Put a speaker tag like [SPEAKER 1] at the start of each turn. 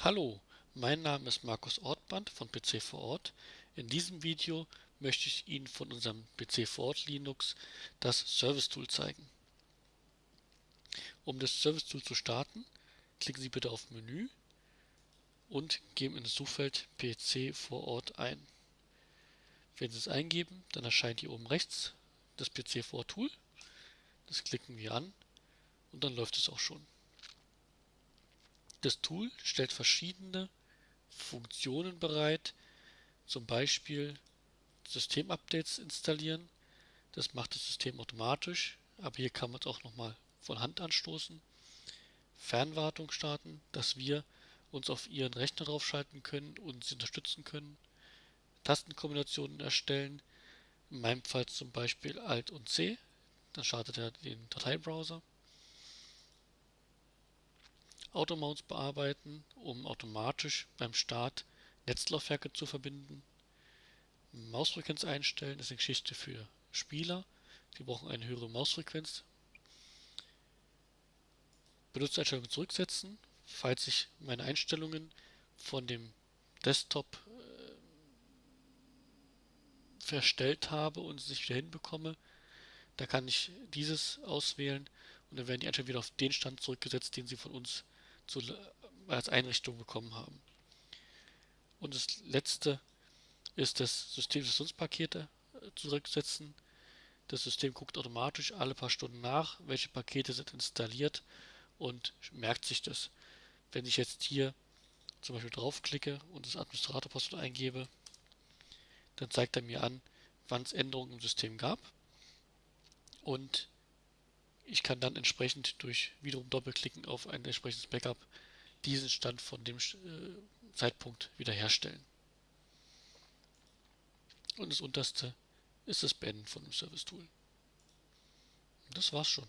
[SPEAKER 1] Hallo, mein Name ist Markus Ortband von PC vor Ort. In diesem Video möchte ich Ihnen von unserem PC vor Ort Linux das Service Tool zeigen. Um das Service Tool zu starten, klicken Sie bitte auf Menü und geben in das Suchfeld PC vor Ort ein. Wenn Sie es eingeben, dann erscheint hier oben rechts das PC vor Ort Tool. Das klicken wir an und dann läuft es auch schon. Das Tool stellt verschiedene Funktionen bereit, zum Beispiel Systemupdates installieren. Das macht das System automatisch, aber hier kann man es auch nochmal von Hand anstoßen. Fernwartung starten, dass wir uns auf Ihren Rechner draufschalten können und Sie unterstützen können. Tastenkombinationen erstellen, in meinem Fall zum Beispiel Alt und C, dann startet er den Dateibrowser. Automounts bearbeiten, um automatisch beim Start Netzlaufwerke zu verbinden. Mausfrequenz einstellen ist eine Geschichte für Spieler. Die brauchen eine höhere Mausfrequenz. Benutzereinstellungen zurücksetzen, falls ich meine Einstellungen von dem Desktop äh, verstellt habe und es nicht wieder hinbekomme. Da kann ich dieses auswählen und dann werden die Einstellungen wieder auf den Stand zurückgesetzt, den sie von uns zu, als Einrichtung bekommen haben. Und das letzte ist das Systemsessionspakete äh, zurücksetzen. Das System guckt automatisch alle paar Stunden nach, welche Pakete sind installiert und merkt sich das. Wenn ich jetzt hier zum Beispiel draufklicke und das Administratorpasswort eingebe, dann zeigt er mir an, wann es Änderungen im System gab. Und ich kann dann entsprechend durch wiederum Doppelklicken auf ein entsprechendes Backup diesen Stand von dem äh, Zeitpunkt wiederherstellen. Und das unterste ist das Beenden von dem Service Tool. Das war's schon.